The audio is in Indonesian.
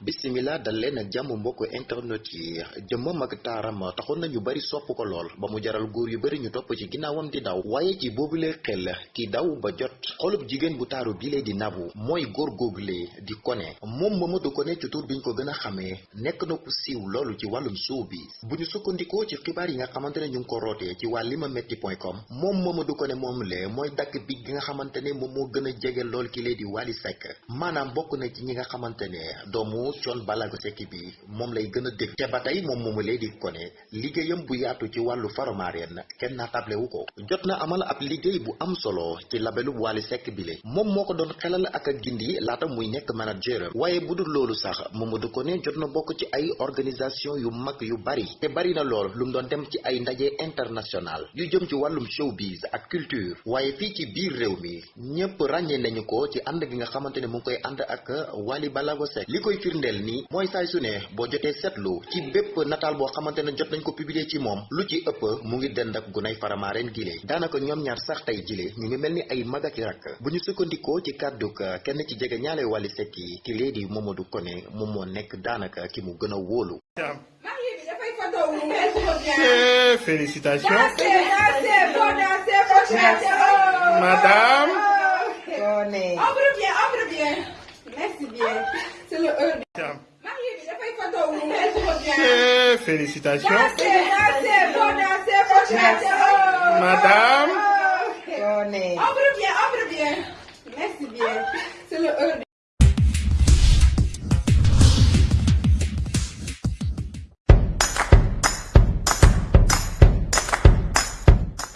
bisimila dal leen ak jàmm mbokk internet. Yi jëmmam ak taaram taxoon na ñu bari sopp ko lool ba mu jaral góor yu bari ñu topp ci ginnaawam di daw waaye ci boobulee xel ki daw ba jot xolub jigéen bu taaru bilee di nabu. Mooy góor góoglee di kone. Moom Mamadou Koné ci tur biñ ko gën a xamee nekk na ku siiw loolu ci wàllum showbiz bu ñu sukkandikoo ci xibaar yi nga xamante ne ñu ngi ko rootee ci waa limametti point com moom Mamadou Koné moom lee mooy dakk bi gi nga xamante ne moom moo gën a jege lool ki di maanaam bokk na ci ñi nga xamante ne doomu Thione Ballago Seck bi moom lay gën a dégg te ba tey moom moomu lee di Koné liggéeyam bu yaatu ci wàllu faromaareen kenn amal ab liggéey bu am solo ci labelu Wally Seck le moom moo ko doon xelal ak a gindi laata muy nekk manager. Waaye bu dul loolu sax Mamadou Koné jot ci ay organisation yu mag yu bari. Te bari na lool lu mu dem ci ay ndaje international yu jëm ci wàllum showbiz ak culture. Waaye fii ci biir réew mi ñëpp ràññee nañu ko ci ànd gi nga xamante ne mu ngi koy ànd ak Wally Ballago Seck firndeel nii mooy saay su ne boo jotee seetlu ci bépp nataal boo xamante ne jot nañ ko publier ci moom lu ci ëpp mu ngi dend ak gunay faramaareen gile daanaka ñoom ñaar sax tey jile ñu ngi mel ni ay mag ak rakk bu ñu sukkandikoo ci kàdduk kenn ci jege ñaale Wally Seck yi ki lee di Mamadou Koné moom moo nekk daanaka ki mu gën a wóolu félicitations. Oh. Madame. Koné. Ombre bien, ombre bien. Merci bien. C'est le heure. Madame. Marié bi dafay photo wu merci bien. Eh, félicitations. Dansez, dansez, faut danser, faut chanter. Oh. Madame. Koné. Ombre bien, ombre bien. Merci bien. C'est le heure.